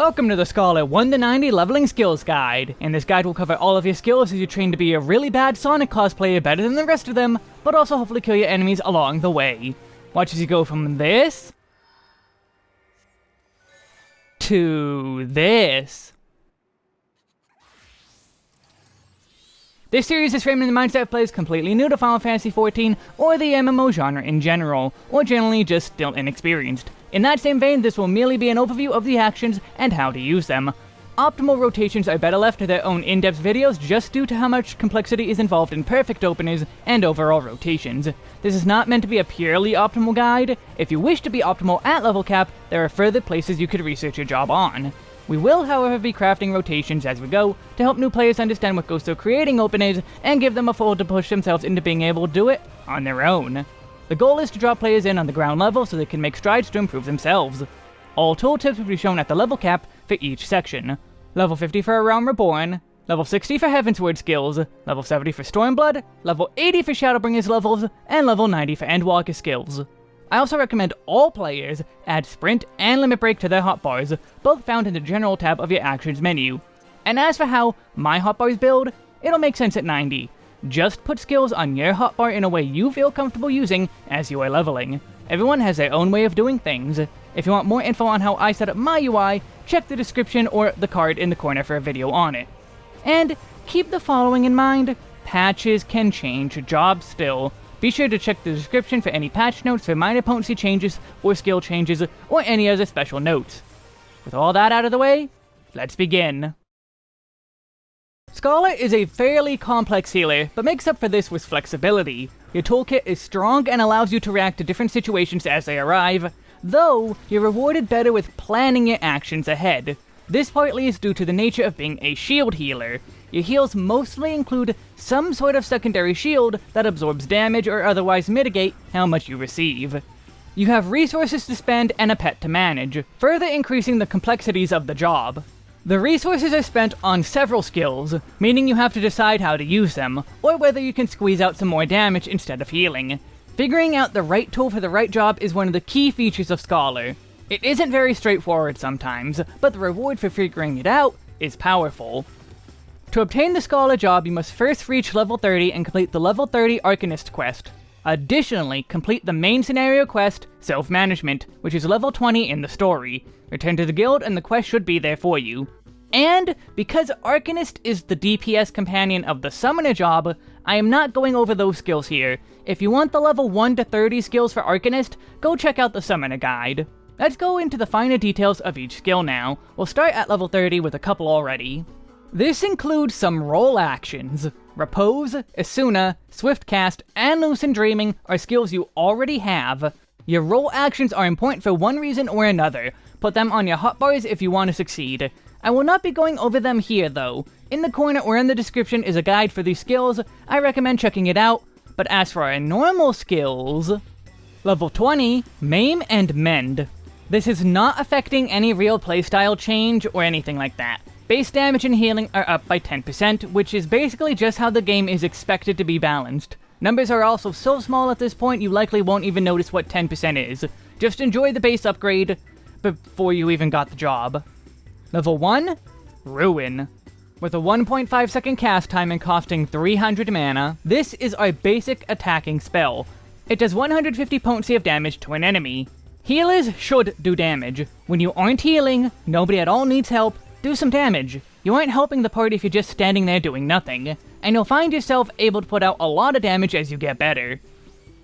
Welcome to the Scholar 1 to 90 Leveling Skills Guide. In this guide will cover all of your skills as you train to be a really bad Sonic cosplayer better than the rest of them, but also hopefully kill your enemies along the way. Watch as you go from this... to this. This series is framed in the mindset of players completely new to Final Fantasy XIV or the MMO genre in general, or generally just still inexperienced. In that same vein, this will merely be an overview of the actions and how to use them. Optimal rotations are better left to their own in-depth videos just due to how much complexity is involved in perfect openers and overall rotations. This is not meant to be a purely optimal guide. If you wish to be optimal at level cap, there are further places you could research your job on. We will, however, be crafting rotations as we go to help new players understand what goes to creating openers and give them a fold to push themselves into being able to do it on their own. The goal is to drop players in on the ground level so they can make strides to improve themselves. All tooltips will be shown at the level cap for each section. Level 50 for A Realm Reborn, level 60 for Heavensward skills, level 70 for Stormblood, level 80 for Shadowbringers levels, and level 90 for Endwalker skills. I also recommend all players add Sprint and Limit Break to their hotbars, both found in the General tab of your Actions menu. And as for how my hotbars build, it'll make sense at 90. Just put skills on your hotbar in a way you feel comfortable using as you are leveling. Everyone has their own way of doing things. If you want more info on how I set up my UI, check the description or the card in the corner for a video on it. And keep the following in mind, patches can change jobs still. Be sure to check the description for any patch notes for minor potency changes or skill changes or any other special notes. With all that out of the way, let's begin. Scholar is a fairly complex healer, but makes up for this with flexibility. Your toolkit is strong and allows you to react to different situations as they arrive, though you're rewarded better with planning your actions ahead. This partly is due to the nature of being a shield healer. Your heals mostly include some sort of secondary shield that absorbs damage or otherwise mitigate how much you receive. You have resources to spend and a pet to manage, further increasing the complexities of the job. The resources are spent on several skills, meaning you have to decide how to use them, or whether you can squeeze out some more damage instead of healing. Figuring out the right tool for the right job is one of the key features of Scholar. It isn't very straightforward sometimes, but the reward for figuring it out is powerful. To obtain the Scholar job, you must first reach level 30 and complete the level 30 Arcanist quest. Additionally, complete the main scenario quest, Self-Management, which is level 20 in the story. Return to the guild and the quest should be there for you. And, because Arcanist is the DPS companion of the Summoner job, I am not going over those skills here. If you want the level 1 to 30 skills for Arcanist, go check out the Summoner guide. Let's go into the finer details of each skill now. We'll start at level 30 with a couple already. This includes some role actions. Repose, Esuna, Swiftcast, and Lucid Dreaming are skills you already have. Your role actions are important for one reason or another. Put them on your hotbars if you want to succeed. I will not be going over them here though. In the corner or in the description is a guide for these skills, I recommend checking it out. But as for our normal skills... Level 20, Maim and Mend. This is not affecting any real playstyle change or anything like that. Base damage and healing are up by 10%, which is basically just how the game is expected to be balanced. Numbers are also so small at this point you likely won't even notice what 10% is. Just enjoy the base upgrade before you even got the job. Level 1? Ruin. With a 1.5 second cast time and costing 300 mana, this is our basic attacking spell. It does 150 potency of damage to an enemy. Healers should do damage. When you aren't healing, nobody at all needs help, do some damage. You aren't helping the party if you're just standing there doing nothing, and you'll find yourself able to put out a lot of damage as you get better.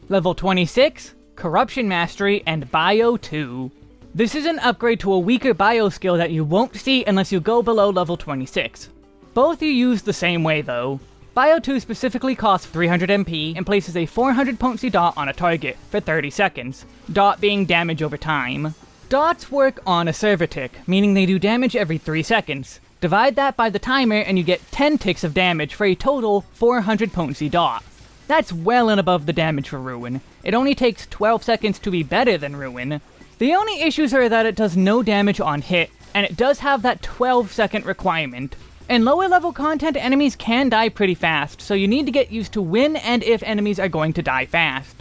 Level 26, Corruption Mastery and Bio 2. This is an upgrade to a weaker bio skill that you won't see unless you go below level 26. Both are used the same way though. Bio 2 specifically costs 300 MP and places a 400 potency dot on a target for 30 seconds, dot being damage over time. Dots work on a server tick, meaning they do damage every 3 seconds. Divide that by the timer and you get 10 ticks of damage for a total 400 potency dot. That's well and above the damage for Ruin. It only takes 12 seconds to be better than Ruin. The only issues are that it does no damage on hit, and it does have that 12 second requirement. In lower level content, enemies can die pretty fast, so you need to get used to when and if enemies are going to die fast.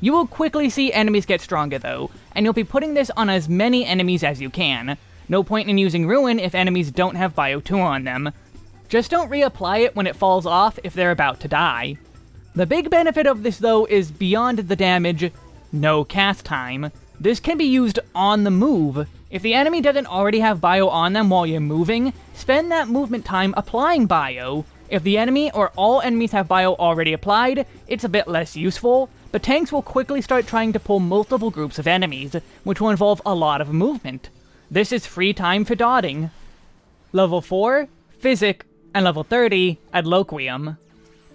You will quickly see enemies get stronger though, and you'll be putting this on as many enemies as you can. No point in using Ruin if enemies don't have Bio 2 on them. Just don't reapply it when it falls off if they're about to die. The big benefit of this though is beyond the damage, no cast time. This can be used on the move. If the enemy doesn't already have bio on them while you're moving, spend that movement time applying bio. If the enemy or all enemies have bio already applied, it's a bit less useful, but tanks will quickly start trying to pull multiple groups of enemies, which will involve a lot of movement. This is free time for dotting. Level 4, Physic, and level 30, Adloquium.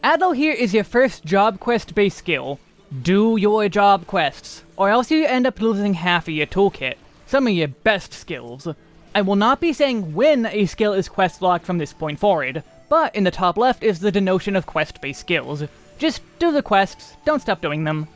Adlo here is your first job quest based skill. Do your job quests, or else you end up losing half of your toolkit, some of your best skills. I will not be saying when a skill is quest locked from this point forward, but in the top left is the denotion of quest-based skills. Just do the quests, don't stop doing them.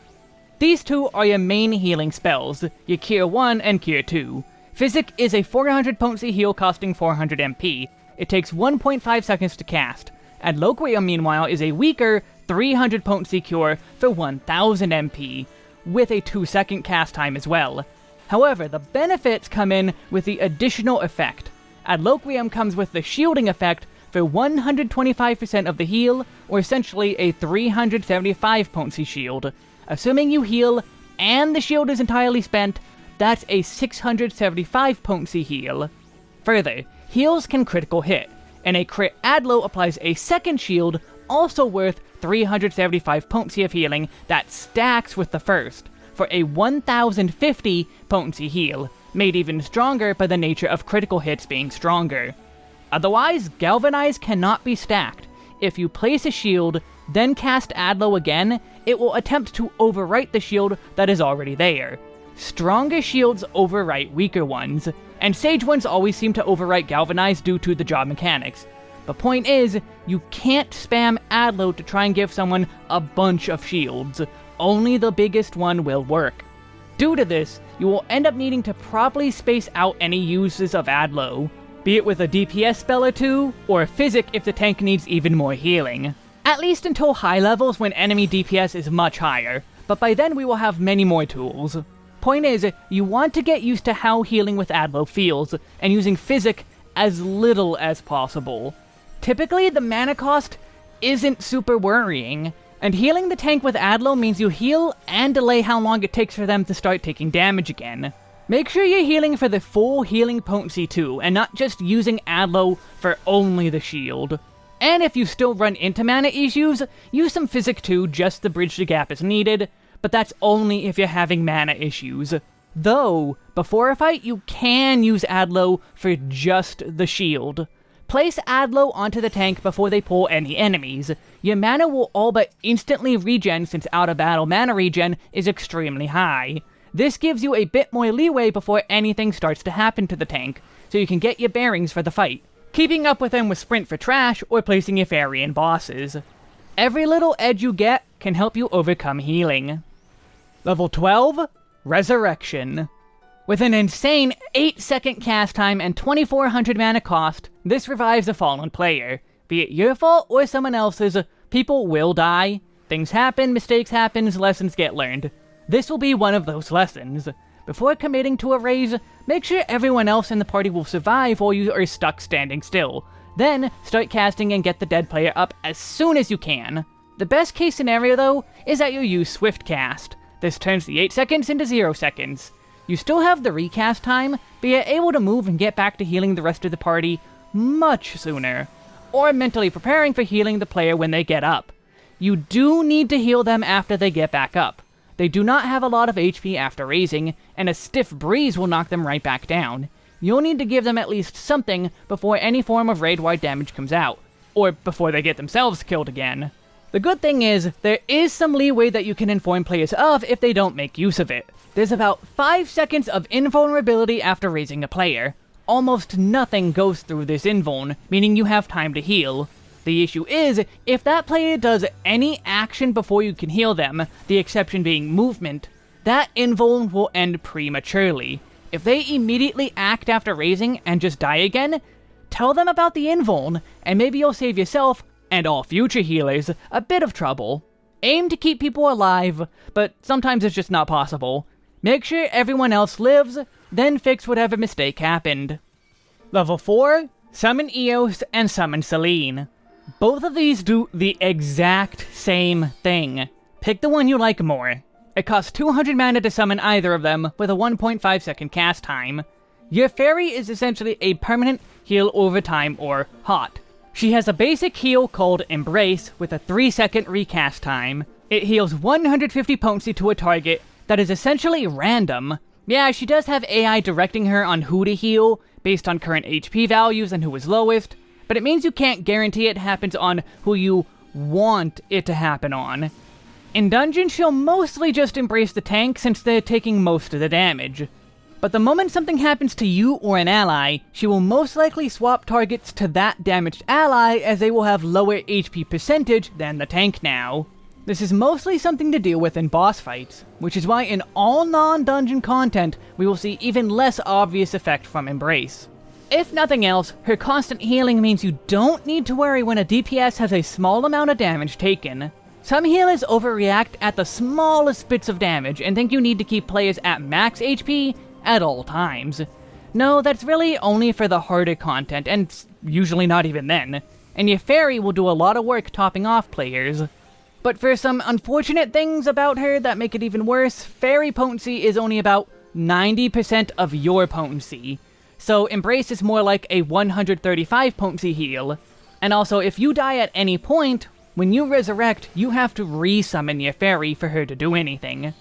These two are your main healing spells, your Cure 1 and Cure 2. Physic is a 400 potency heal costing 400 MP. It takes 1.5 seconds to cast, Adloquium, meanwhile, is a weaker 300 potency cure for 1000 MP, with a 2 second cast time as well. However, the benefits come in with the additional effect. Adloquium comes with the shielding effect for 125% of the heal, or essentially a 375 potency shield. Assuming you heal and the shield is entirely spent, that's a 675 potency heal. Further, heals can critical hit, and a crit Adlo applies a second shield, also worth 375 potency of healing, that stacks with the first, for a 1050 potency heal, made even stronger by the nature of critical hits being stronger. Otherwise, Galvanize cannot be stacked. If you place a shield, then cast Adlo again, it will attempt to overwrite the shield that is already there. Stronger shields overwrite weaker ones, and Sage ones always seem to overwrite Galvanize due to the job mechanics. The point is, you can't spam Adlo to try and give someone a bunch of shields. Only the biggest one will work. Due to this, you will end up needing to properly space out any uses of Adlo, be it with a DPS spell or two, or a Physic if the tank needs even more healing. At least until high levels when enemy DPS is much higher, but by then we will have many more tools. Point is, you want to get used to how healing with Adlo feels, and using Physic as little as possible. Typically, the mana cost isn't super worrying, and healing the tank with Adlo means you heal and delay how long it takes for them to start taking damage again. Make sure you're healing for the full healing potency too, and not just using Adlo for only the shield. And if you still run into mana issues, use some Physic too just to bridge the gap as needed, but that's only if you're having mana issues. Though, before a fight, you can use Adlo for just the shield. Place Adlo onto the tank before they pull any enemies. Your mana will all but instantly regen since out of battle mana regen is extremely high. This gives you a bit more leeway before anything starts to happen to the tank, so you can get your bearings for the fight, keeping up with them with sprint for trash or placing your fairy in bosses. Every little edge you get can help you overcome healing. Level 12, Resurrection. With an insane 8 second cast time and 2400 mana cost, this revives a fallen player. Be it your fault or someone else's, people will die. Things happen, mistakes happen, lessons get learned. This will be one of those lessons. Before committing to a raise, make sure everyone else in the party will survive while you are stuck standing still. Then, start casting and get the dead player up as soon as you can. The best case scenario, though, is that you use Swift Cast. This turns the 8 seconds into 0 seconds. You still have the recast time, but you're able to move and get back to healing the rest of the party much sooner, or mentally preparing for healing the player when they get up. You do need to heal them after they get back up. They do not have a lot of HP after raising, and a stiff breeze will knock them right back down. You'll need to give them at least something before any form of raid-wide damage comes out, or before they get themselves killed again. The good thing is, there is some leeway that you can inform players of if they don't make use of it. There's about 5 seconds of invulnerability after raising a player. Almost nothing goes through this invuln, meaning you have time to heal. The issue is, if that player does any action before you can heal them, the exception being movement, that invuln will end prematurely. If they immediately act after raising and just die again, tell them about the invuln, and maybe you'll save yourself and all future healers, a bit of trouble. Aim to keep people alive, but sometimes it's just not possible. Make sure everyone else lives, then fix whatever mistake happened. Level 4, Summon Eos and Summon Selene. Both of these do the exact same thing. Pick the one you like more. It costs 200 mana to summon either of them, with a 1.5 second cast time. Your fairy is essentially a permanent heal over time, or HOT. She has a basic heal called Embrace, with a 3 second recast time. It heals 150 potency to a target that is essentially random. Yeah, she does have AI directing her on who to heal, based on current HP values and who is lowest, but it means you can't guarantee it happens on who you want it to happen on. In Dungeon, she'll mostly just embrace the tank since they're taking most of the damage. But the moment something happens to you or an ally, she will most likely swap targets to that damaged ally as they will have lower HP percentage than the tank now. This is mostly something to deal with in boss fights, which is why in all non-dungeon content, we will see even less obvious effect from Embrace. If nothing else, her constant healing means you don't need to worry when a DPS has a small amount of damage taken. Some healers overreact at the smallest bits of damage and think you need to keep players at max HP at all times. No, that's really only for the harder content, and usually not even then. And your fairy will do a lot of work topping off players. But for some unfortunate things about her that make it even worse, fairy potency is only about 90% of your potency. So Embrace is more like a 135 potency heal. And also, if you die at any point, when you resurrect, you have to re-summon your fairy for her to do anything.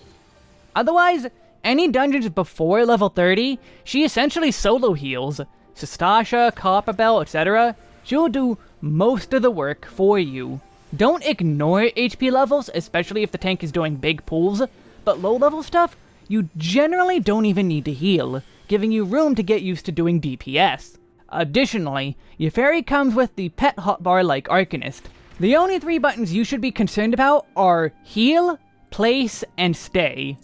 Otherwise, any dungeons before level 30, she essentially solo heals. Sastasha, Copperbell, etc. She'll do most of the work for you. Don't ignore HP levels, especially if the tank is doing big pulls, but low level stuff, you generally don't even need to heal, giving you room to get used to doing DPS. Additionally, fairy comes with the pet hotbar like Arcanist. The only three buttons you should be concerned about are Heal, Place, and Stay.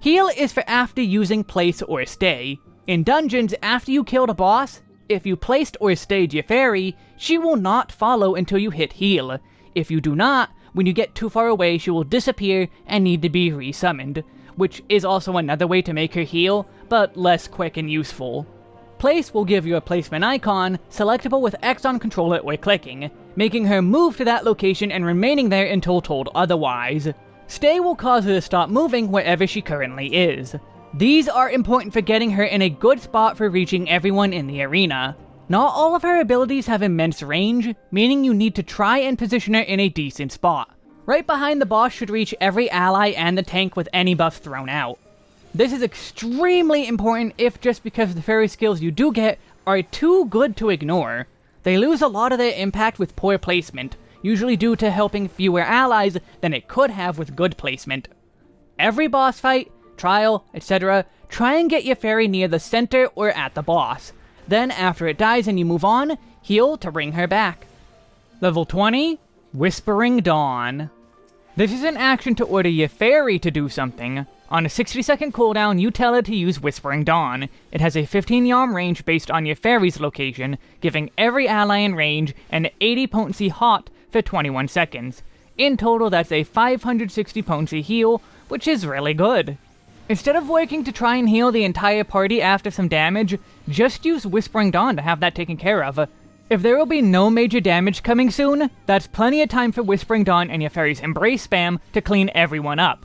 Heal is for after using Place or Stay. In dungeons, after you killed a boss, if you placed or stayed your fairy, she will not follow until you hit heal, if you do not, when you get too far away, she will disappear and need to be resummoned, which is also another way to make her heal, but less quick and useful. Place will give you a placement icon, selectable with X on controller or clicking, making her move to that location and remaining there until told otherwise. Stay will cause her to stop moving wherever she currently is. These are important for getting her in a good spot for reaching everyone in the arena. Not all of her abilities have immense range, meaning you need to try and position her in a decent spot. Right behind the boss should reach every ally and the tank with any buffs thrown out. This is extremely important if just because the fairy skills you do get are too good to ignore. They lose a lot of their impact with poor placement, usually due to helping fewer allies than it could have with good placement. Every boss fight, trial, etc., try and get your fairy near the center or at the boss, then, after it dies and you move on, heal to bring her back. Level 20, Whispering Dawn. This is an action to order your fairy to do something. On a 60 second cooldown, you tell it to use Whispering Dawn. It has a 15 yalm range based on your fairy's location, giving every ally in range an 80 potency hot for 21 seconds. In total, that's a 560 potency heal, which is really good. Instead of working to try and heal the entire party after some damage, just use Whispering Dawn to have that taken care of. If there will be no major damage coming soon, that's plenty of time for Whispering Dawn and your fairy's Embrace spam to clean everyone up.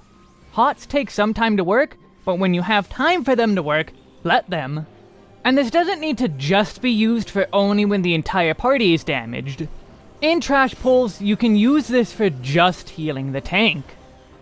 Hots take some time to work, but when you have time for them to work, let them. And this doesn't need to just be used for only when the entire party is damaged. In trash pulls, you can use this for just healing the tank.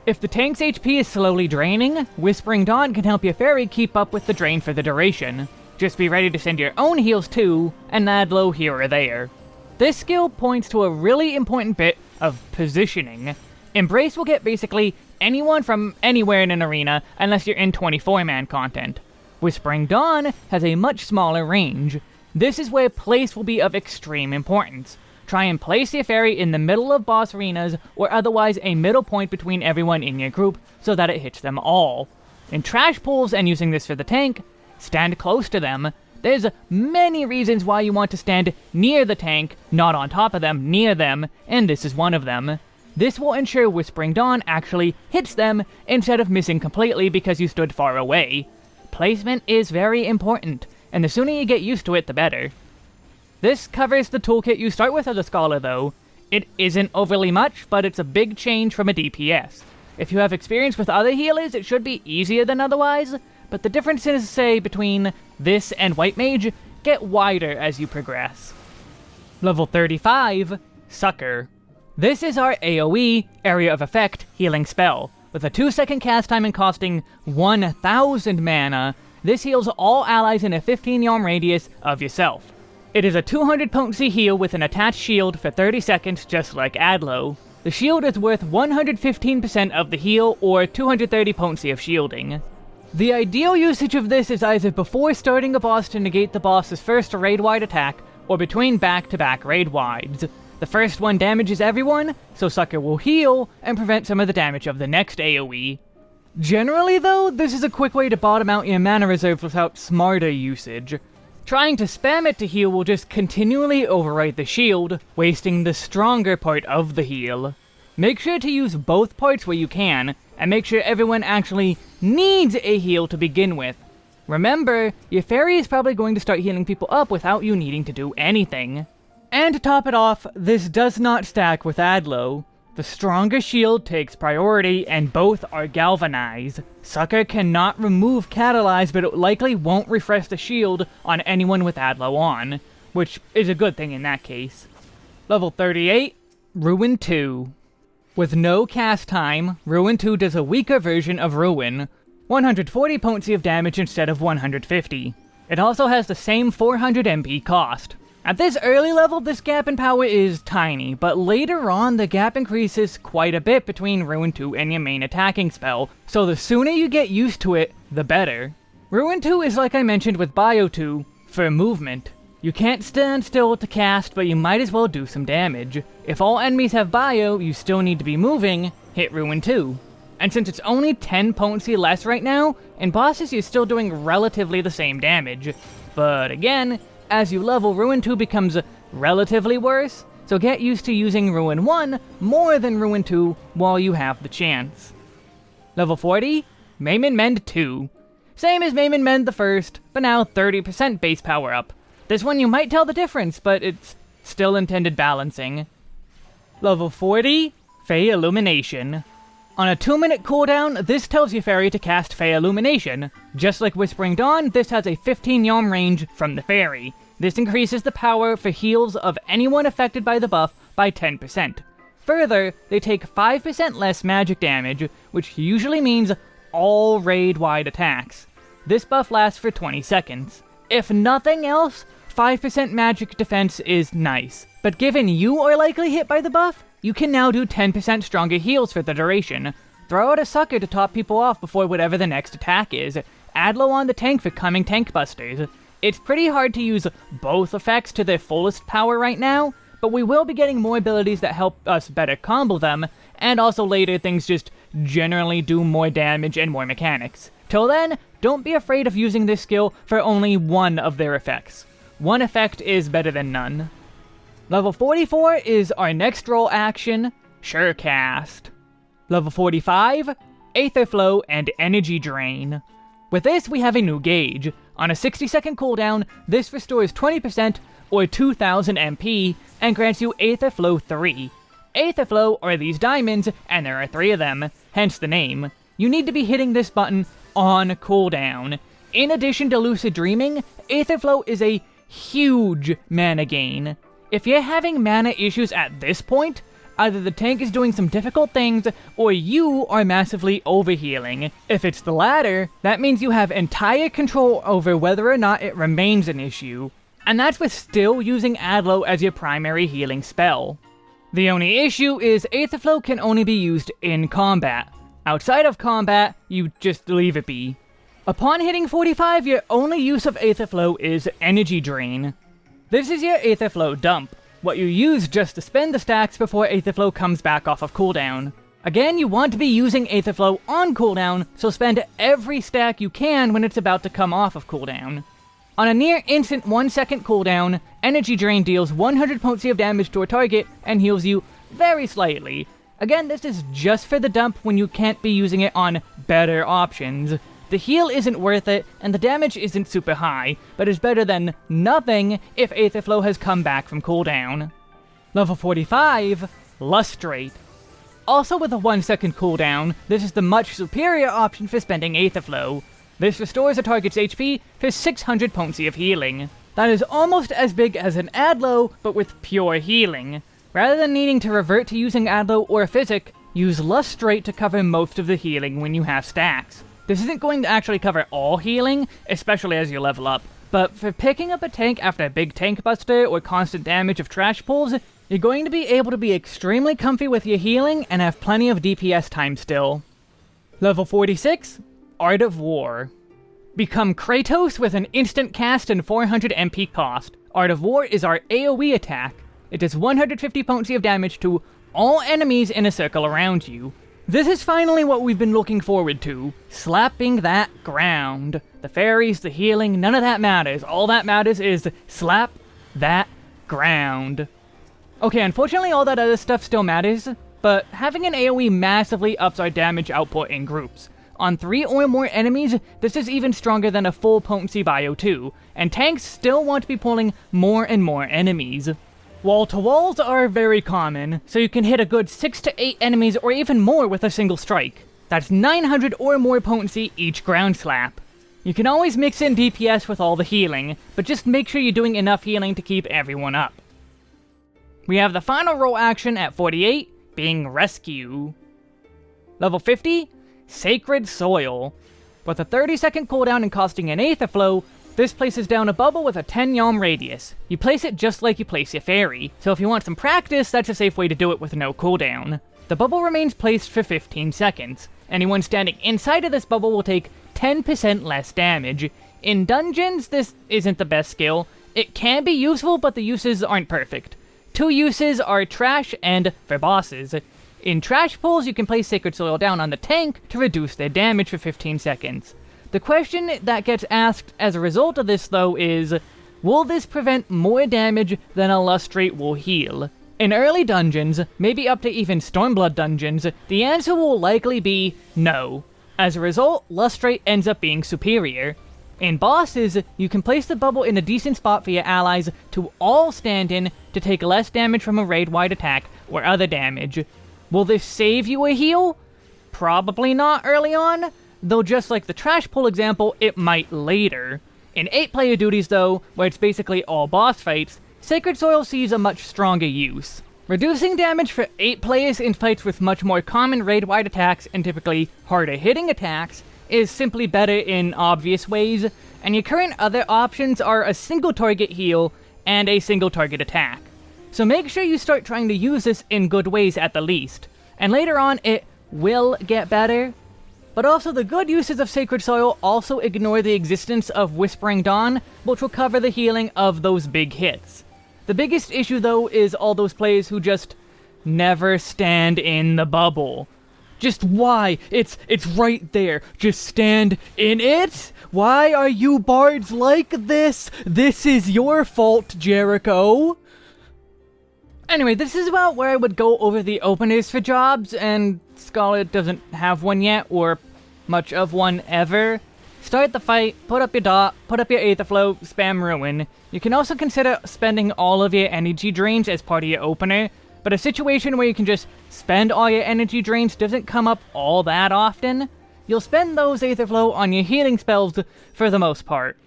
If the tank's HP is slowly draining, Whispering Dawn can help your fairy keep up with the drain for the duration. Just be ready to send your own heals too, and Adlo here or there. This skill points to a really important bit of positioning. Embrace will get basically anyone from anywhere in an arena unless you're in 24-man content. Whispering Dawn has a much smaller range. This is where place will be of extreme importance. Try and place your fairy in the middle of boss arenas, or otherwise a middle point between everyone in your group, so that it hits them all. In trash pools and using this for the tank, stand close to them. There's many reasons why you want to stand near the tank, not on top of them, near them, and this is one of them. This will ensure Whispering Dawn actually hits them, instead of missing completely because you stood far away. Placement is very important. and the sooner you get used to it, the better. This covers the toolkit you start with as a Scholar though. It isn't overly much, but it's a big change from a DPS. If you have experience with other healers, it should be easier than otherwise, but the differences, say, between this and White Mage get wider as you progress. Level 35, Succor. This is our AoE, Area of Effect, healing spell. With a 2 second cast time and costing 1000 mana, this heals all allies in a 15 yalm radius of yourself. It is a 200 potency heal with an attached shield for 30 seconds just like Adlo. The shield is worth 115% of the heal or 230 potency of shielding. The ideal usage of this is either before starting a boss to negate the boss's first raid-wide attack, or between back-to-back raid-wides. The first one damages everyone, so Succor will heal and prevent some of the damage of the next AoE. Generally though, this is a quick way to bottom out your mana reserves without smarter usage. Trying to spam it to heal will just continually overwrite the shield, wasting the stronger part of the heal. Make sure to use both parts where you can, and make sure everyone actually needs a heal to begin with. Remember, your fairy is probably going to start healing people up without you needing to do anything. And to top it off, this does not stack with Adlo. The stronger shield takes priority, and both are galvanized. Succor cannot remove Catalyze, but it likely won't refresh the shield on anyone with Adlo on, which is a good thing in that case. Level 38, Ruin 2. With no cast time, Ruin 2 does a weaker version of Ruin, 140 potency of damage instead of 150. It also has the same 400 MP cost. At this early level, this gap in power is tiny, but later on, the gap increases quite a bit between Ruin 2 and your main attacking spell, so the sooner you get used to it, the better. Ruin 2 is like I mentioned with Bio 2, for movement. You can't stand still to cast, but you might as well do some damage. If all enemies have bio, you still need to be moving, hit Ruin 2. And since it's only 10 potency less right now, in bosses you're still doing relatively the same damage. But again, as you level, Ruin 2 becomes relatively worse, so get used to using Ruin 1 more than Ruin 2 while you have the chance. Level 40, Maim and Mend 2. Same as Maim and Mend the first, but now 30% base power up. This one you might tell the difference, but it's still intended balancing. Level 40, Fey Illumination. On a 2 minute cooldown, this tells your fairy to cast Fey Illumination. Just like Whispering Dawn, this has a 15 yalm range from the fairy. This increases the power for heals of anyone affected by the buff by 10%. Further, they take 5% less magic damage, which usually means all raid-wide attacks. This buff lasts for 20 seconds. If nothing else, 5% magic defense is nice, but given you are likely hit by the buff, you can now do 10% stronger heals for the duration. Throw out a Succor to top people off before whatever the next attack is. Adlo on the tank for coming tank busters. It's pretty hard to use both effects to their fullest power right now, but we will be getting more abilities that help us better combo them, and also later things just generally do more damage and more mechanics. Till then, don't be afraid of using this skill for only one of their effects. One effect is better than none. Level 44 is our next role action, Surecast. Level 45, Aether Flow and Energy Drain. With this, we have a new gauge. On a 60 second cooldown, this restores 20% or 2000 MP and grants you Aether Flow 3. Aether Flow are these diamonds, and there are three of them, hence the name. You need to be hitting this button on cooldown. In addition to Lucid Dreaming, Aether Flow is a huge mana gain. If you're having mana issues at this point, either the tank is doing some difficult things, or you are massively overhealing. If it's the latter, that means you have entire control over whether or not it remains an issue. And that's with still using Adlo as your primary healing spell. The only issue is Aetherflow can only be used in combat. Outside of combat, you just leave it be. Upon hitting 45, your only use of Aetherflow is Energy Drain. This is your Aetherflow dump, what you use just to spend the stacks before Aetherflow comes back off of cooldown. Again, you want to be using Aetherflow on cooldown, so spend every stack you can when it's about to come off of cooldown. On a near instant 1 second cooldown, Energy Drain deals 100 potency of damage to a target and heals you very slightly. Again, this is just for the dump when you can't be using it on better options. The heal isn't worth it, and the damage isn't super high, but is better than nothing if Aetherflow has come back from cooldown. Level 45, Lustrate. Also with a 1 second cooldown, this is the much superior option for spending Aetherflow. This restores a target's HP for 600 potency of healing. That is almost as big as an Adlo, but with pure healing. Rather than needing to revert to using Adlo or Physic, use Lustrate to cover most of the healing when you have stacks. This isn't going to actually cover all healing, especially as you level up, but for picking up a tank after a big tank buster or constant damage of trash pulls, you're going to be able to be extremely comfy with your healing and have plenty of DPS time still. Level 46, Art of War. Become Kratos with an instant cast and 400 MP cost. Art of War is our AoE attack. It does 150 potency of damage to all enemies in a circle around you. This is finally what we've been looking forward to. Slapping that ground. The fairies, the healing, none of that matters. All that matters is slap that ground. Okay, unfortunately all that other stuff still matters, but having an AoE massively ups our damage output in groups. On 3 or more enemies, this is even stronger than a full potency bio 2, and tanks still want to be pulling more and more enemies. Wall-to-walls are very common, so you can hit a good 6 to 8 enemies or even more with a single strike. That's 900 or more potency each ground slap. You can always mix in DPS with all the healing, but just make sure you're doing enough healing to keep everyone up. We have the final role action at 48, being Rescue. Level 50, Sacred Soil. With a 30 second cooldown and costing an Aether Flow, this places down a bubble with a 10 yalm radius. You place it just like you place your fairy, so if you want some practice, that's a safe way to do it with no cooldown. The bubble remains placed for 15 seconds. Anyone standing inside of this bubble will take 10% less damage. In dungeons, this isn't the best skill. It can be useful, but the uses aren't perfect. Two uses are trash and for bosses. In trash pools, you can place Sacred Soil down on the tank to reduce their damage for 15 seconds. The question that gets asked as a result of this, though, is, will this prevent more damage than a Lustrate will heal? In early dungeons, maybe up to even Stormblood dungeons, the answer will likely be no. As a result, Lustrate ends up being superior. In bosses, you can place the bubble in a decent spot for your allies to all stand in to take less damage from a raid-wide attack or other damage. Will this save you a heal? Probably not early on, though just like the trash pull example, it might later. In 8-player duties though, where it's basically all boss fights, Sacred Soil sees a much stronger use. Reducing damage for 8 players in fights with much more common raid-wide attacks and typically harder hitting attacks is simply better in obvious ways, and your current other options are a single target heal and a single target attack. So make sure you start trying to use this in good ways at the least, and later on it will get better, but also the good uses of Sacred Soil also ignore the existence of Whispering Dawn, which will cover the healing of those big hits. The biggest issue though is all those players who just never stand in the bubble. Just why? It's it's right there. Just stand in it? Why are you bards like this? This is your fault, Jericho. Anyway, this is about where I would go over the openers for jobs, and Scholar doesn't have one yet, or much of one ever. Start the fight, put up your dot, put up your Aether Flow, spam Ruin. You can also consider spending all of your energy drains as part of your opener, but a situation where you can just spend all your energy drains doesn't come up all that often. You'll spend those Aether Flow on your healing spells for the most part.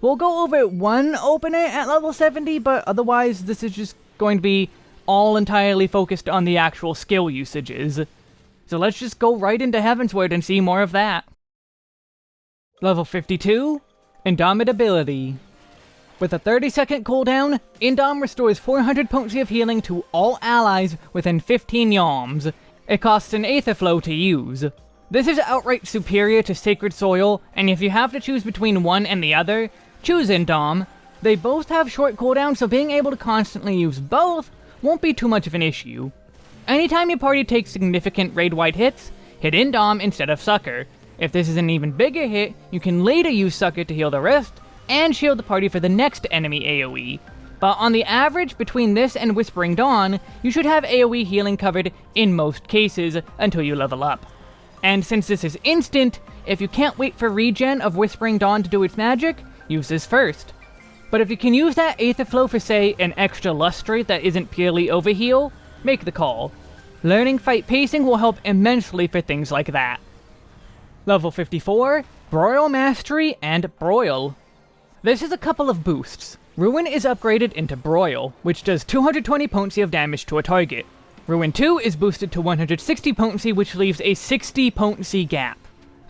We'll go over one opener at level 70, but otherwise this is just going to be all entirely focused on the actual skill usages. So let's just go right into Heavensward and see more of that. Level 52, Indomitability. With a 30 second cooldown, Indom restores 400 potency of healing to all allies within 15 yalms. It costs an Aether Flow to use. This is outright superior to Sacred Soil, and if you have to choose between one and the other, choose Indom. They both have short cooldowns, so being able to constantly use both won't be too much of an issue. Anytime your party takes significant raid-wide hits, hit Indom instead of Succor. If this is an even bigger hit, you can later use Succor to heal the rest, and shield the party for the next enemy AoE. But on the average between this and Whispering Dawn, you should have AoE healing covered in most cases until you level up. And since this is instant, if you can't wait for regen of Whispering Dawn to do its magic, use this first. But if you can use that Aether Flow for say an extra lustrate that isn't purely overheal, make the call. Learning fight pacing will help immensely for things like that. Level 54, Broil Mastery and Broil. This is a couple of boosts. Ruin is upgraded into Broil, which does 220 potency of damage to a target. Ruin 2 is boosted to 160 potency, which leaves a 60 potency gap.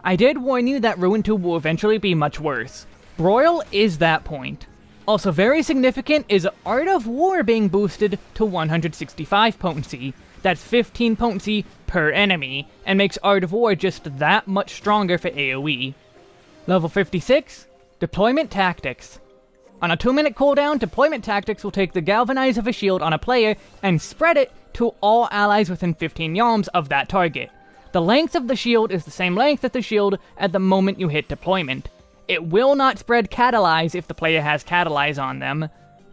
I did warn you that Ruin 2 will eventually be much worse. Broil is that point. Also very significant is Art of War being boosted to 165 potency, that's 15 potency per enemy, and makes Art of War just that much stronger for AoE. Level 56, Deployment Tactics. On a 2 minute cooldown, Deployment Tactics will take the Galvanize of a shield on a player and spread it to all allies within 15 yalms of that target. The length of the shield is the same length as the shield at the moment you hit deployment. It will not spread Catalyze if the player has Catalyze on them,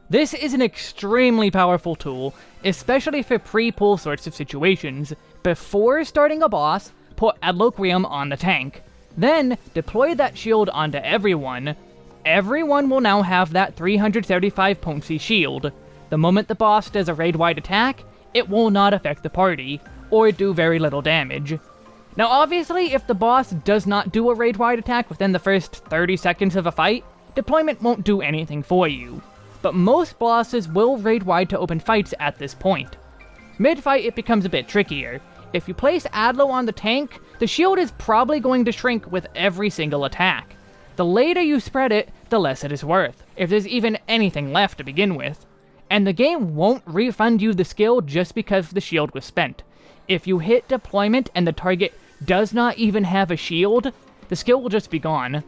this is an extremely powerful tool, especially for pre-pull sorts of situations. Before starting a boss, put Adloquium on the tank. Then, deploy that shield onto everyone. Everyone will now have that 375 potency shield. The moment the boss does a raid-wide attack, it will not affect the party, or do very little damage. Now obviously, if the boss does not do a raid-wide attack within the first 30 seconds of a fight, deployment won't do anything for you but most bosses will raid wide to open fights at this point. Mid-fight it becomes a bit trickier. If you place Adlo on the tank, the shield is probably going to shrink with every single attack. The later you spread it, the less it is worth, if there's even anything left to begin with. And the game won't refund you the skill just because the shield was spent. If you hit deployment and the target does not even have a shield, the skill will just be gone.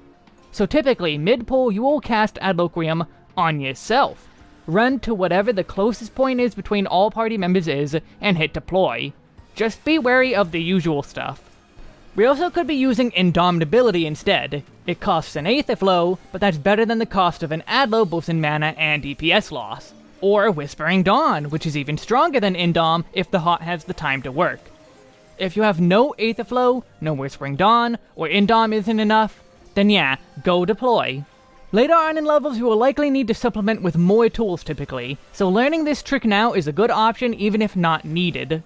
So typically, mid-pull you will cast Adloquium on yourself. Run to whatever the closest point is between all party members is, and hit deploy. Just be wary of the usual stuff. We also could be using Indomitability instead. It costs an Aether Flow, but that's better than the cost of an Adlo both in mana and DPS loss. Or Whispering Dawn, which is even stronger than Indom if the hot has the time to work. If you have no Aether Flow, no Whispering Dawn, or Indom isn't enough, then yeah, go deploy. Later on in levels, you will likely need to supplement with more tools typically, so learning this trick now is a good option even if not needed.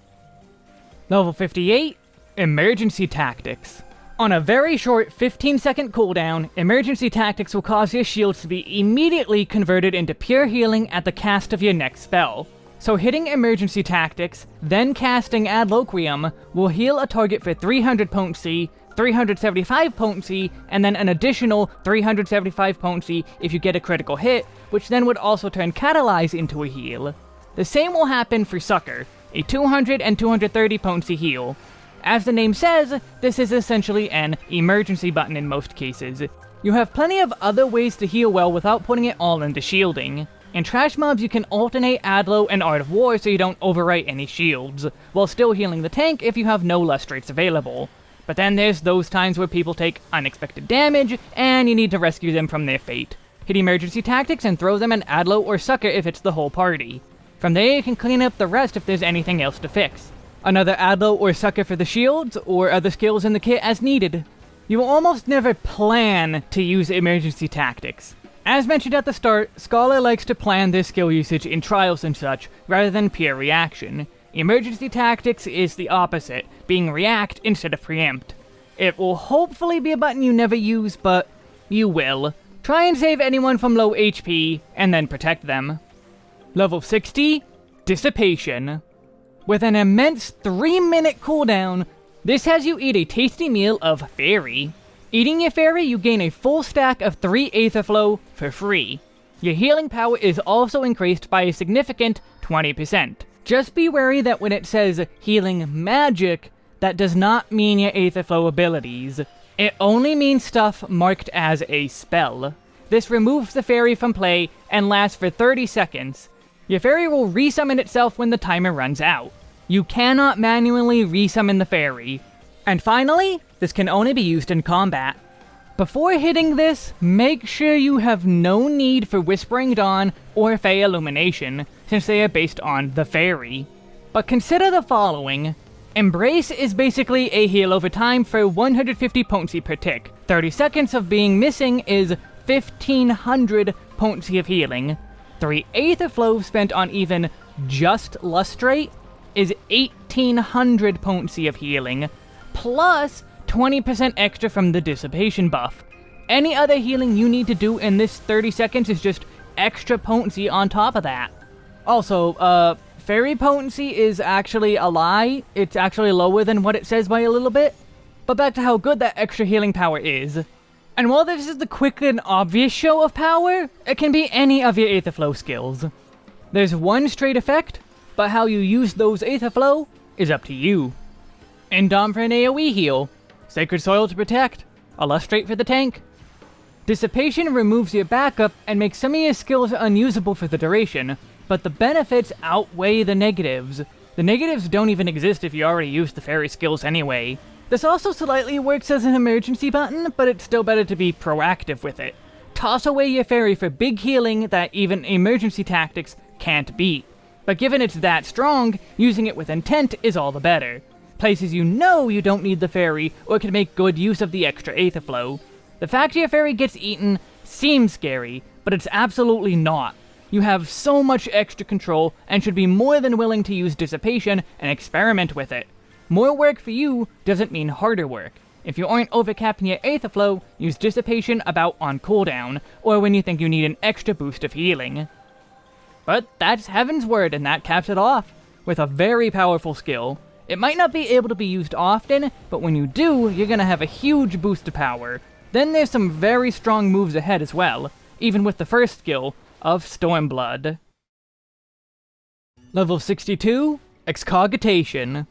Level 58, Emergency Tactics. On a very short 15 second cooldown, Emergency Tactics will cause your shields to be immediately converted into pure healing at the cast of your next spell. So hitting Emergency Tactics, then casting Adloquium, will heal a target for 300 potency, 375 potency, and then an additional 375 potency if you get a critical hit, which then would also turn Catalyze into a heal. The same will happen for Succor, a 200 and 230 potency heal. As the name says, this is essentially an emergency button in most cases. You have plenty of other ways to heal well without putting it all into shielding. In Trash Mobs, you can alternate Adlo and Art of War so you don't overwrite any shields, while still healing the tank if you have no lustrates available. But then there's those times where people take unexpected damage, and you need to rescue them from their fate. Hit emergency tactics and throw them an Adlo or Succor if it's the whole party. From there you can clean up the rest if there's anything else to fix. Another Adlo or Succor for the shields, or other skills in the kit as needed. You will almost never plan to use emergency tactics. As mentioned at the start, Scholar likes to plan their skill usage in trials and such, rather than pure reaction. Emergency tactics is the opposite, being react instead of preempt. It will hopefully be a button you never use, but you will. Try and save anyone from low HP, and then protect them. Level 60, Dissipation. With an immense 3 minute cooldown, this has you eat a tasty meal of Fairy. Eating your Fairy, you gain a full stack of 3 Aether Flow for free. Your healing power is also increased by a significant 20%. Just be wary that when it says healing magic, that does not mean your Aetherflow abilities. It only means stuff marked as a spell. This removes the fairy from play and lasts for 30 seconds. Your fairy will resummon itself when the timer runs out. You cannot manually resummon the fairy. And finally, this can only be used in combat. Before hitting this, make sure you have no need for Whispering Dawn or Fey Illumination, since they are based on the fairy. But consider the following. Embrace is basically a heal over time for 150 potency per tick. 30 seconds of being missing is 1500 potency of healing. 3 Aether Flow spent on even just Lustrate is 1800 potency of healing, plus 20% extra from the Dissipation buff. Any other healing you need to do in this 30 seconds is just extra potency on top of that. Also, uh, fairy potency is actually a lie. It's actually lower than what it says by a little bit. But back to how good that extra healing power is. And while this is the quick and obvious show of power, it can be any of your Aetherflow skills. There's one straight effect, but how you use those Aetherflow is up to you. Indom for an AoE heal, Sacred Soil to protect, Lustrate for the tank. Dissipation removes your backup and makes some of your skills unusable for the duration, but the benefits outweigh the negatives. The negatives don't even exist if you already use the fairy skills anyway. This also slightly works as an emergency button, but it's still better to be proactive with it. Toss away your fairy for big healing that even emergency tactics can't beat. But given it's that strong, using it with intent is all the better. Places you know you don't need the fairy, or can make good use of the extra Aether Flow. The fact your fairy gets eaten seems scary, but it's absolutely not. You have so much extra control, and should be more than willing to use Dissipation and experiment with it. More work for you doesn't mean harder work. If you aren't overcapping your Aether Flow, use Dissipation about on cooldown, or when you think you need an extra boost of healing. But that's Heavensward, and that caps it off, with a very powerful skill. It might not be able to be used often, but when you do, you're gonna have a huge boost to power. Then there's some very strong moves ahead as well, even with the first skill of Stormblood. Level 62, Excogitation.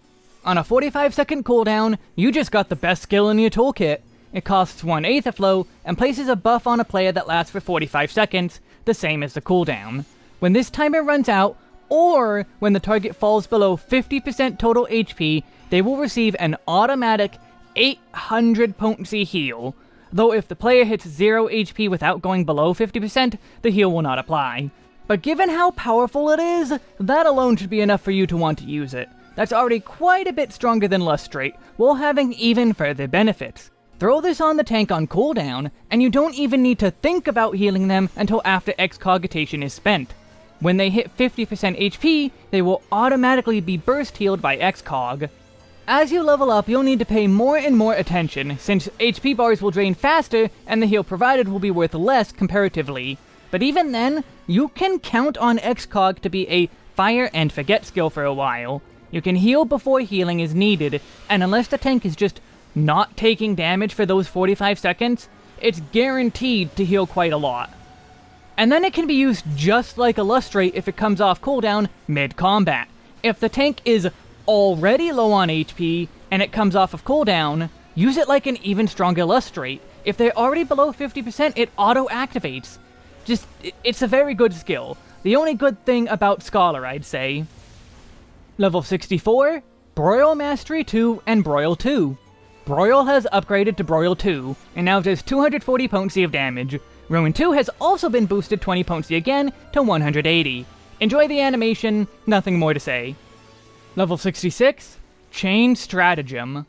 On a 45 second cooldown, you just got the best skill in your toolkit. It costs 1 Aether Flow, and places a buff on a player that lasts for 45 seconds, the same as the cooldown. When this timer runs out, or when the target falls below 50% total HP, they will receive an automatic 800 potency heal, though if the player hits 0 HP without going below 50%, the heal will not apply. But given how powerful it is, that alone should be enough for you to want to use it. That's already quite a bit stronger than Lustrate, while having even further benefits. Throw this on the tank on cooldown, and you don't even need to think about healing them until after Excogitation is spent. When they hit 50% HP, they will automatically be burst healed by Excog. As you level up, you'll need to pay more and more attention, since HP bars will drain faster and the heal provided will be worth less comparatively. But even then, you can count on Excog to be a fire and forget skill for a while. You can heal before healing is needed, and unless the tank is just not taking damage for those 45 seconds, it's guaranteed to heal quite a lot. And then it can be used just like a Lustrate if it comes off cooldown mid-combat. If the tank is already low on HP, and it comes off of cooldown, use it like an even stronger Lustrate. If they're already below 50%, it auto-activates. Just, it's a very good skill. The only good thing about Scholar, I'd say. Level 64, Broil Mastery 2 and Broil 2. Broil has upgraded to Broil 2, and now does 240 potency of damage. Ruin 2 has also been boosted 20 potency again to 180. Enjoy the animation, nothing more to say. Level 66, Chain Stratagem.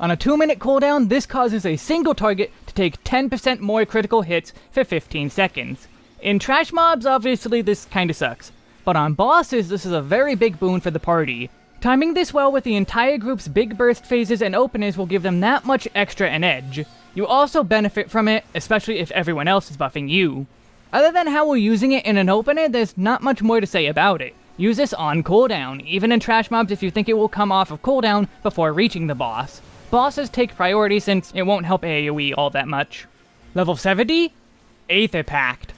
On a 2 minute cooldown, this causes a single target to take 10% more critical hits for 15 seconds. In trash mobs, obviously this kinda sucks, but on bosses this is a very big boon for the party. Timing this well with the entire group's big burst phases and openers will give them that much extra an edge. You also benefit from it, especially if everyone else is buffing you. Other than how we're using it in an opener, there's not much more to say about it. Use this on cooldown, even in trash mobs if you think it will come off of cooldown before reaching the boss. Bosses take priority since it won't help AoE all that much. Level 70? Aether Pact.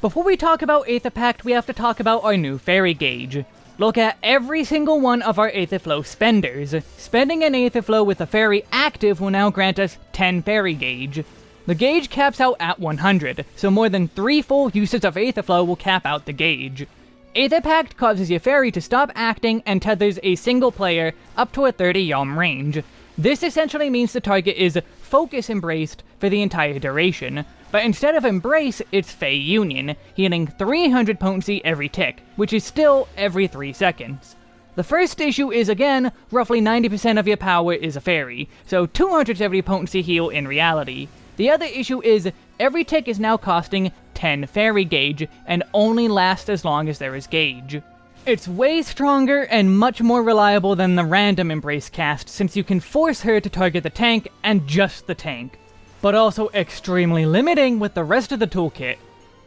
Before we talk about Aether Pact, we have to talk about our new fairy gauge. Look at every single one of our Aetherflow spenders. Spending an Aetherflow with a fairy active will now grant us 10 fairy gauge. The gauge caps out at 100, so more than 3 full uses of Aetherflow will cap out the gauge. Aether Pact causes your fairy to stop acting and tethers a single player up to a 30 yalm range. This essentially means the target is focus embraced for the entire duration, but instead of Embrace, it's Fey Union, healing 300 potency every tick, which is still every 3 seconds. The first issue is again, roughly 90% of your power is a fairy, so 270 potency heal in reality. The other issue is, every tick is now costing 10 fairy gauge, and only lasts as long as there is gauge. It's way stronger and much more reliable than the random Embrace cast, since you can force her to target the tank, and just the tank. But also extremely limiting with the rest of the toolkit.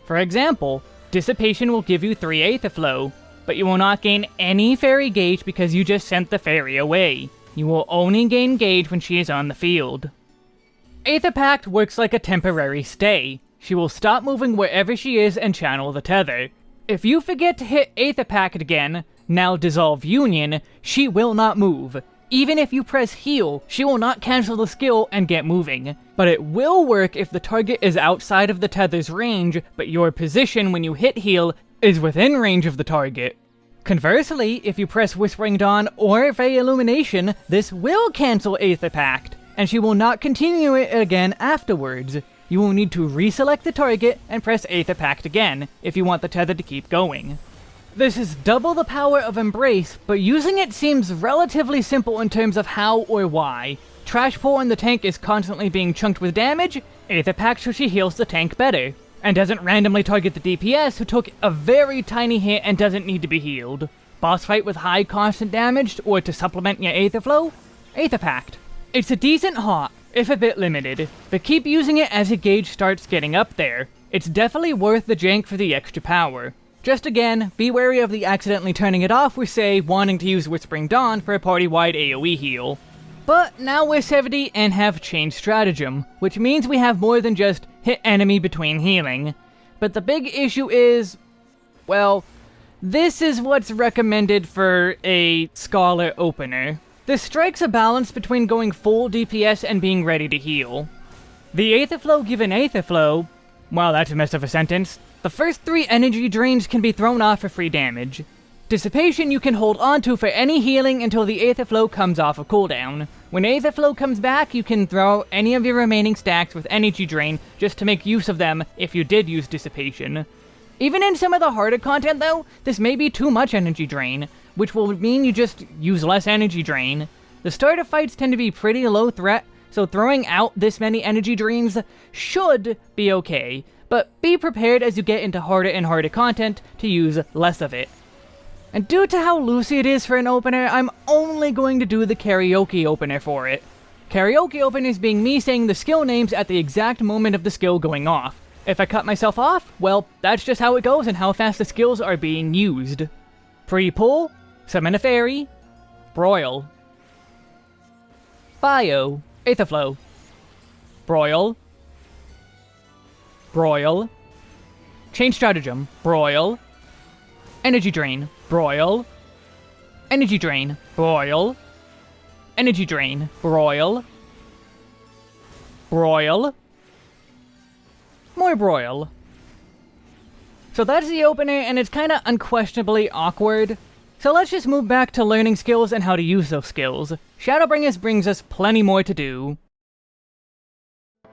For example, Dissipation will give you 3 Aether Flow, but you will not gain any fairy gauge because you just sent the fairy away. You will only gain gauge when she is on the field. Aether Pact works like a temporary stay. She will stop moving wherever she is and channel the tether. If you forget to hit Aether Pact again, now Dissolve Union, she will not move. Even if you press heal, she will not cancel the skill and get moving. But it will work if the target is outside of the tether's range, but your position when you hit heal is within range of the target. Conversely, if you press Whispering Dawn or Fey Illumination, this will cancel Aether Pact, and she will not continue it again afterwards. You will need to reselect the target and press Aether Pact again, if you want the tether to keep going. This is double the power of Embrace, but using it seems relatively simple in terms of how or why. Trash Pull in the tank is constantly being chunked with damage, Aether Pact so she heals the tank better and doesn't randomly target the DPS who took a very tiny hit and doesn't need to be healed. Boss fight with high constant damage, or to supplement your Aether Flow? Aether Pact. It's a decent hot, if a bit limited, but keep using it as your gauge starts getting up there. It's definitely worth the jank for the extra power. Just again, be wary of the accidentally turning it off with say, wanting to use Whispering Dawn for a party-wide AoE heal. But now we're 70 and have Chain Stratagem, which means we have more than just hit enemy between healing. But the big issue is, well, this is what's recommended for a Scholar opener. This strikes a balance between going full DPS and being ready to heal. The Aetherflow given Aetherflow, well that's a mess of a sentence, the first three energy drains can be thrown off for free damage. Dissipation you can hold onto for any healing until the Aether Flow comes off of cooldown. When Aether Flow comes back, you can throw any of your remaining stacks with Energy Drain just to make use of them if you did use Dissipation. Even in some of the harder content though, this may be too much Energy Drain, which will mean you just use less Energy Drain. The start of fights tend to be pretty low threat, so throwing out this many Energy Drains should be okay, but be prepared as you get into harder and harder content to use less of it. And due to how loosey it is for an opener, I'm only going to do the karaoke opener for it. Karaoke openers being me saying the skill names at the exact moment of the skill going off. If I cut myself off, well, that's just how it goes and how fast the skills are being used. Pre-pull, Summon a Fairy, Broil, Bio, Aetherflow, Broil, Broil, Chain Stratagem, Broil, Energy Drain, Broil. Energy Drain, Broil. Energy Drain, Broil. Broil. More Broil. So that's the opener, and it's kinda unquestionably awkward. So let's just move back to learning skills and how to use those skills. Shadowbringers brings us plenty more to do.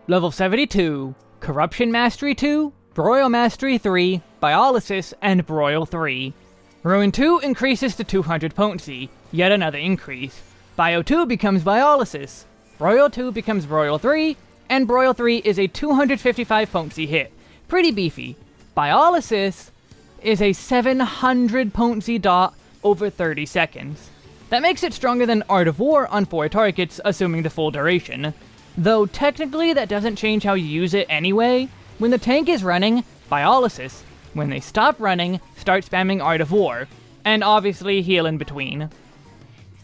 Level 72, Corruption Mastery 2, Broil Mastery 3, Biolysis, and Broil 3. Ruin 2 increases to 200 potency, yet another increase. Bio 2 becomes Biolysis. Broil 2 becomes Broil 3, and Broil 3 is a 255 potency hit. Pretty beefy. Biolysis is a 700 potency dot over 30 seconds. That makes it stronger than Art of War on 4 targets, assuming the full duration. Though technically that doesn't change how you use it anyway. When the tank is running, Biolysis when they stop running, start spamming Art of War, and obviously heal in between.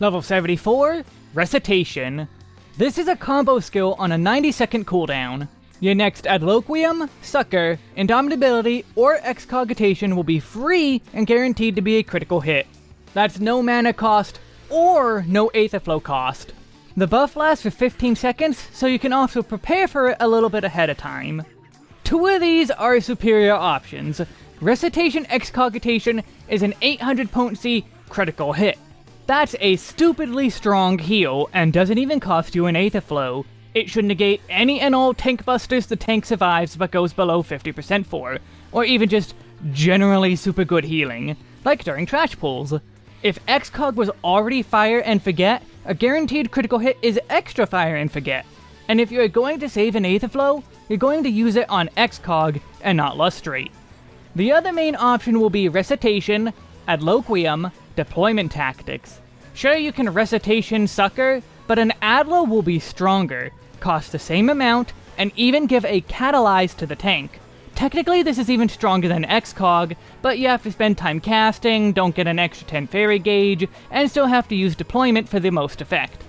Level 74, Recitation. This is a combo skill on a 90 second cooldown. Your next Adloquium, Succor, Indomitability, or Excogitation will be free and guaranteed to be a critical hit. That's no mana cost, or no Aetherflow cost. The buff lasts for 15 seconds, so you can also prepare for it a little bit ahead of time. Two of these are superior options. Recitation Excogitation is an 800 potency critical hit. That's a stupidly strong heal, and doesn't even cost you an Aether Flow. It should negate any and all tank busters the tank survives but goes below 50% for, or even just generally super good healing, like during trash pulls. If Excog was already Fire and Forget, a guaranteed critical hit is extra Fire and Forget. And if you're going to save an Aetherflow, you're going to use it on Excog and not Lustrate. The other main option will be Recitation, Adloquium, Deployment Tactics. Sure, you can Recitation Succor, but an Adlo will be stronger, cost the same amount, and even give a Catalyze to the tank. Technically, this is even stronger than Excog, but you have to spend time casting, don't get an extra 10 fairy gauge, and still have to use deployment for the most effect.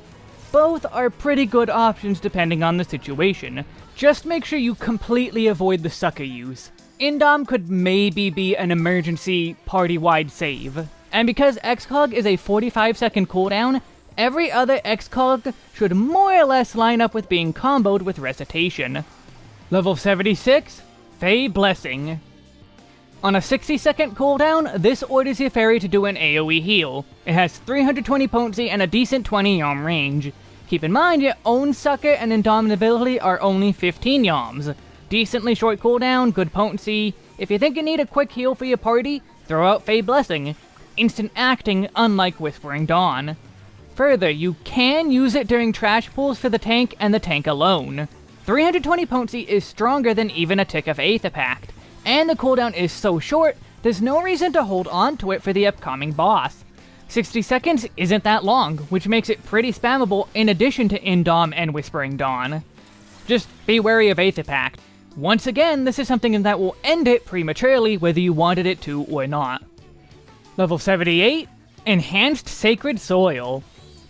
Both are pretty good options depending on the situation. Just make sure you completely avoid the Succor use. Indom could maybe be an emergency party-wide save. And because Excog is a 45 second cooldown, every other Excog should more or less line up with being comboed with Recitation. Level 76, Fey Blessing. On a 60 second cooldown, this orders your fairy to do an AoE heal. It has 320 potency and a decent 20 yalm range. Keep in mind your own Succor and Indomitability are only 15 yalms. Decently short cooldown, good potency. If you think you need a quick heal for your party, throw out Fey Blessing. Instant acting, unlike Whispering Dawn. Further, you can use it during trash pulls for the tank and the tank alone. 320 potency is stronger than even a tick of Aether Pact, and the cooldown is so short, there's no reason to hold on to it for the upcoming boss. 60 seconds isn't that long, which makes it pretty spammable in addition to Indom and Whispering Dawn. Just be wary of Aether Pact. Once again, this is something that will end it prematurely whether you wanted it to or not. Level 78, Enhanced Sacred Soil.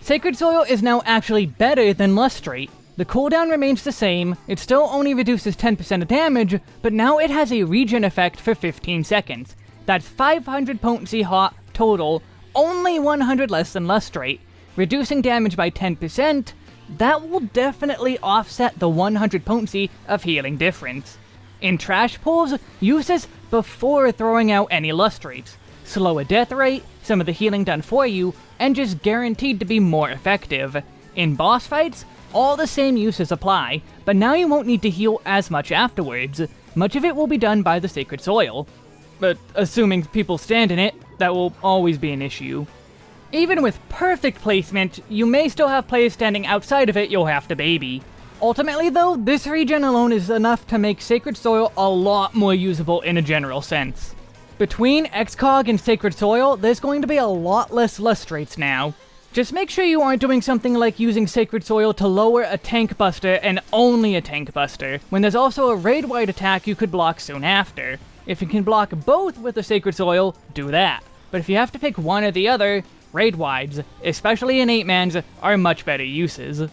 Sacred Soil is now actually better than Lustrate, the cooldown remains the same, it still only reduces 10% of damage, but now it has a regen effect for 15 seconds. That's 500 potency hot total, only 100 less than Lustrate. Reducing damage by 10%, that will definitely offset the 100 potency of healing difference. In trash pulls, use this before throwing out any Lustrates. Slower death rate, some of the healing done for you, and just guaranteed to be more effective. In boss fights, all the same uses apply, but now you won't need to heal as much afterwards. Much of it will be done by the Sacred Soil. But assuming people stand in it, that will always be an issue. Even with perfect placement, you may still have players standing outside of it you'll have to baby. Ultimately though, this regen alone is enough to make Sacred Soil a lot more usable in a general sense. Between Excog and Sacred Soil, there's going to be a lot less Lustrates now, just make sure you aren't doing something like using Sacred Soil to lower a Tank Buster and only a Tank Buster, when there's also a raid-wide attack you could block soon after. If you can block both with the Sacred Soil, do that. But if you have to pick one or the other, raid-wides, especially in 8-mans, are much better uses.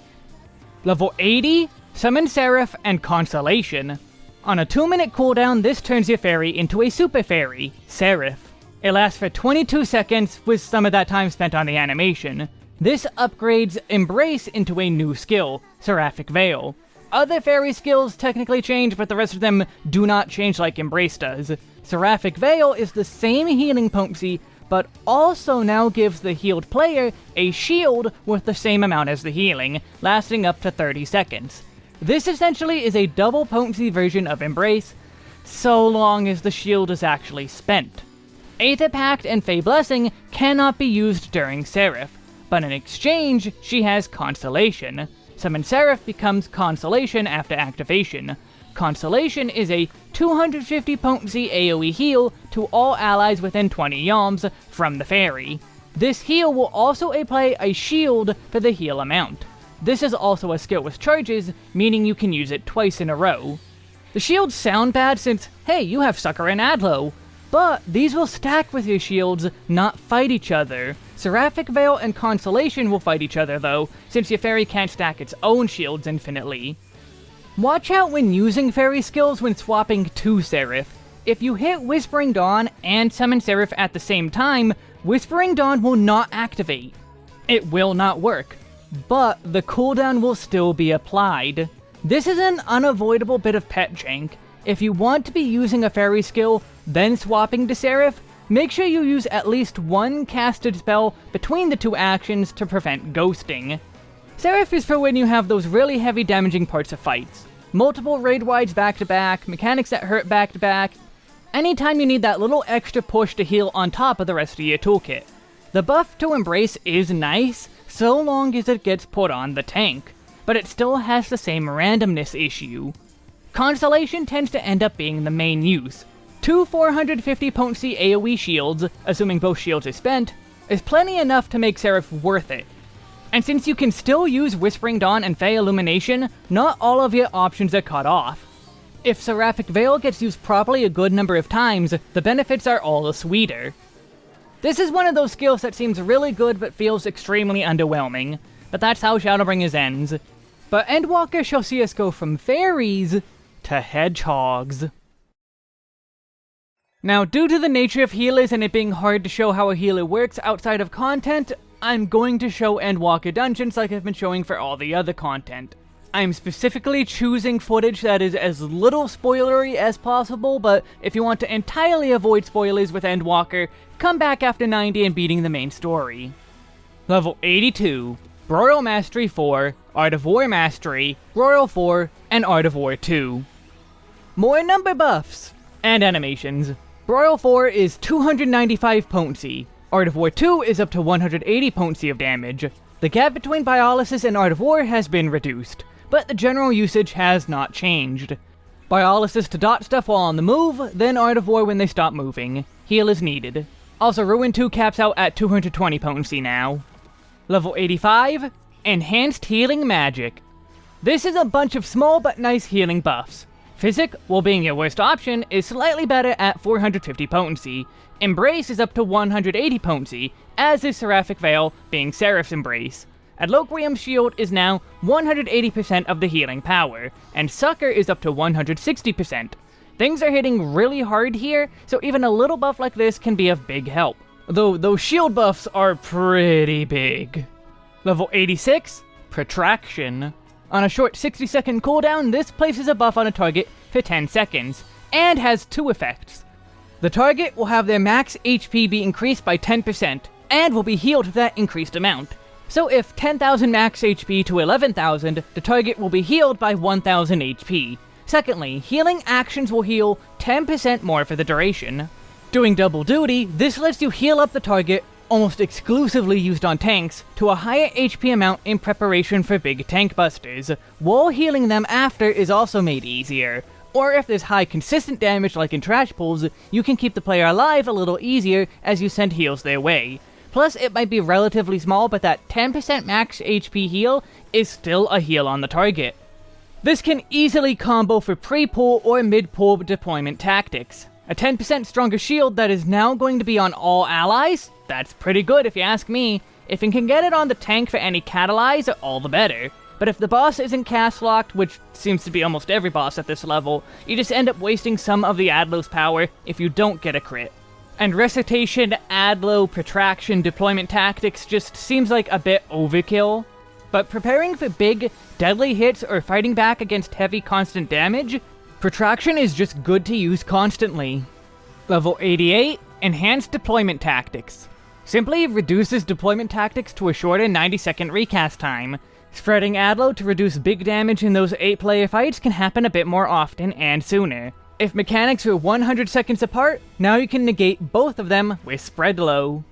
Level 80, Summon Seraph and Consolation. On a 2 minute cooldown, this turns your fairy into a Super Fairy, Seraph. It lasts for 22 seconds, with some of that time spent on the animation. This upgrades Embrace into a new skill, Seraphic Veil. Other fairy skills technically change, but the rest of them do not change like Embrace does. Seraphic Veil is the same healing potency, but also now gives the healed player a shield with the same amount as the healing, lasting up to 30 seconds. This essentially is a double potency version of Embrace, so long as the shield is actually spent. Aether Pact and Fey Blessing cannot be used during Seraph, but in exchange, she has Consolation. Summon Seraph becomes Consolation after activation. Consolation is a 250 potency AoE heal to all allies within 20 yalms from the fairy. This heal will also apply a shield for the heal amount. This is also a skill with charges, meaning you can use it twice in a row. The shields sound bad since, hey, you have Succor and Adlo, but these will stack with your shields, not fight each other. Seraphic Veil and Consolation will fight each other though, since your fairy can't stack its own shields infinitely. Watch out when using fairy skills when swapping to Seraph. If you hit Whispering Dawn and Summon Seraph at the same time, Whispering Dawn will not activate. It will not work, but the cooldown will still be applied. This is an unavoidable bit of pet jank. If you want to be using a fairy skill, then swapping to Seraph, make sure you use at least one casted spell between the two actions to prevent ghosting. Seraph is for when you have those really heavy damaging parts of fights. Multiple raid wides back to back, mechanics that hurt back to back, anytime you need that little extra push to heal on top of the rest of your toolkit. The buff to Embrace is nice, so long as it gets put on the tank, but it still has the same randomness issue. Consolation tends to end up being the main use. Two 450 potency AoE shields, assuming both shields are spent, is plenty enough to make Seraph worth it. And since you can still use Whispering Dawn and Fey Illumination, not all of your options are cut off. If Seraphic Veil gets used properly a good number of times, the benefits are all the sweeter. This is one of those skills that seems really good but feels extremely underwhelming, but that's how Shadowbringers ends. But Endwalker shall see us go from fairies to hedgehogs. Now, due to the nature of healers and it being hard to show how a healer works outside of content, I'm going to show Endwalker dungeons like I've been showing for all the other content. I'm specifically choosing footage that is as little spoilery as possible, but if you want to entirely avoid spoilers with Endwalker, come back after 90 and beating the main story. Level 82, Broil Mastery 4, Art of War Mastery, Broil 4, and Art of War 2. More number buffs! And animations. Broil 4 is 295 potency, Art of War 2 is up to 180 potency of damage. The gap between Biolysis and Art of War has been reduced but the general usage has not changed. Biolysis to dot stuff while on the move, then Art of War when they stop moving. Heal is needed. Also, Ruin 2 caps out at 220 potency now. Level 85, Enhanced Healing Magic. This is a bunch of small but nice healing buffs. Physic, while being your worst option, is slightly better at 450 potency. Embrace is up to 180 potency, as is Seraphic Veil, being Seraph's Embrace. Adloquium Shield is now 180% of the healing power, and Succor is up to 160%. Things are hitting really hard here, so even a little buff like this can be of big help. Though those shield buffs are pretty big. Level 86, Protraction. On a short 60 second cooldown, this places a buff on a target for 10 seconds, and has two effects. The target will have their max HP be increased by 10%, and will be healed that increased amount. So if 10,000 max HP to 11,000, the target will be healed by 1,000 HP. Secondly, healing actions will heal 10% more for the duration. Doing double duty, this lets you heal up the target, almost exclusively used on tanks, to a higher HP amount in preparation for big tank busters, while healing them after is also made easier. Or if there's high consistent damage like in trash pulls, you can keep the player alive a little easier as you send heals their way. Plus, it might be relatively small, but that 10% max HP heal is still a heal on the target. This can easily combo for pre-pull or mid-pull deployment tactics. A 10% stronger shield that is now going to be on all allies? That's pretty good if you ask me. If you can get it on the tank for any catalyze, all the better. But if the boss isn't cast locked, which seems to be almost every boss at this level, you just end up wasting some of the Adlo's power if you don't get a crit. And recitation, adlo, protraction, deployment tactics just seems like a bit overkill. But preparing for big, deadly hits or fighting back against heavy constant damage, protraction is just good to use constantly. Level 88, Enhanced Deployment Tactics. Simply reduces deployment tactics to a shorter 90 second recast time. Spreading Adlo to reduce big damage in those 8 player fights can happen a bit more often and sooner. If mechanics are 100 seconds apart, now you can negate both of them with Spread Low.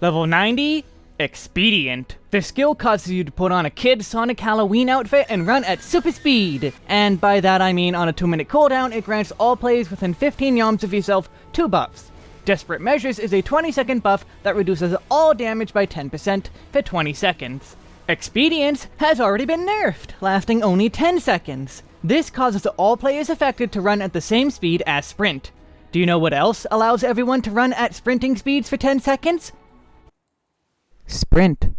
Level 90, Expedient. The skill causes you to put on a kid Sonic Halloween outfit and run at super speed. And by that I mean on a 2 minute cooldown, it grants all players within 15 yalms of yourself 2 buffs. Desperate Measures is a 20 second buff that reduces all damage by 10% for 20 seconds. Expedience has already been nerfed, lasting only 10 seconds. This causes all players affected to run at the same speed as Sprint. Do you know what else allows everyone to run at sprinting speeds for 10 seconds? Sprint.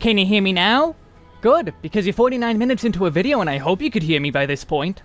Can you hear me now? Good, because you're 49 minutes into a video and I hope you could hear me by this point.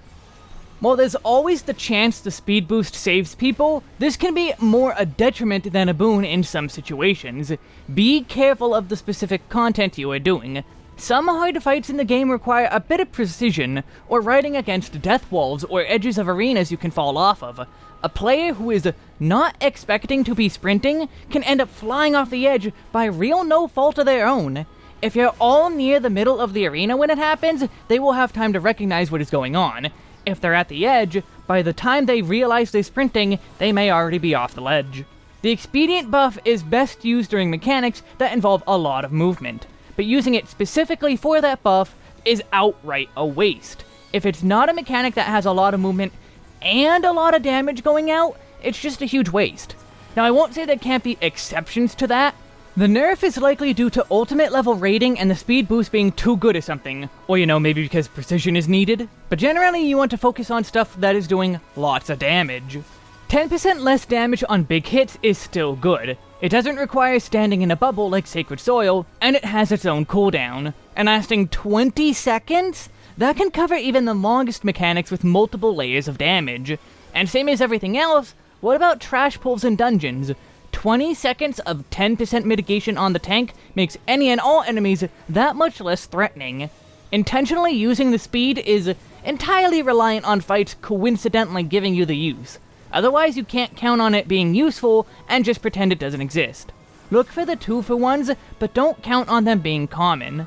While there's always the chance the speed boost saves people, this can be more a detriment than a boon in some situations. Be careful of the specific content you are doing. Some hard fights in the game require a bit of precision, or riding against death walls or edges of arenas you can fall off of. A player who is not expecting to be sprinting can end up flying off the edge by real no fault of their own. If you're all near the middle of the arena when it happens, they will have time to recognize what is going on. If they're at the edge, by the time they realize they're sprinting, they may already be off the ledge. The expedient buff is best used during mechanics that involve a lot of movement, but using it specifically for that buff is outright a waste. If it's not a mechanic that has a lot of movement and a lot of damage going out, it's just a huge waste. Now I won't say there can't be exceptions to that. The nerf is likely due to ultimate level rating and the speed boost being too good or something, or you know, maybe because precision is needed. But generally you want to focus on stuff that is doing lots of damage. 10% less damage on big hits is still good. It doesn't require standing in a bubble like Sacred Soil, and it has its own cooldown. And lasting 20 seconds? That can cover even the longest mechanics with multiple layers of damage. And same as everything else, what about trash pulls in dungeons? 20 seconds of 10% mitigation on the tank makes any and all enemies that much less threatening. Intentionally using the speed is entirely reliant on fights coincidentally giving you the use. Otherwise, you can't count on it being useful and just pretend it doesn't exist. Look for the two for ones, but don't count on them being common.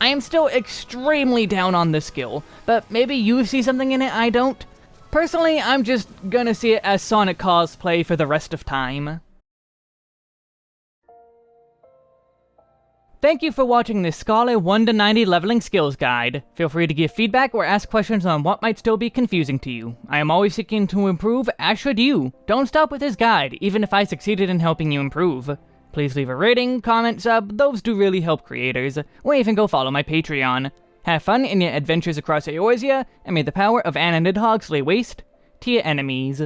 I am still extremely down on this skill, but maybe you see something in it I don't? Personally, I'm just gonna see it as Sonic cosplay for the rest of time. Thank you for watching this Scholar 1 to 90 leveling skills guide. Feel free to give feedback or ask questions on what might still be confusing to you. I am always seeking to improve, as should you. Don't stop with this guide, even if I succeeded in helping you improve. Please leave a rating, comment, sub, those do really help creators, or even go follow my Patreon. Have fun in your adventures across Eorzea, and may the power of Anna Nidhogg lay waste to your enemies.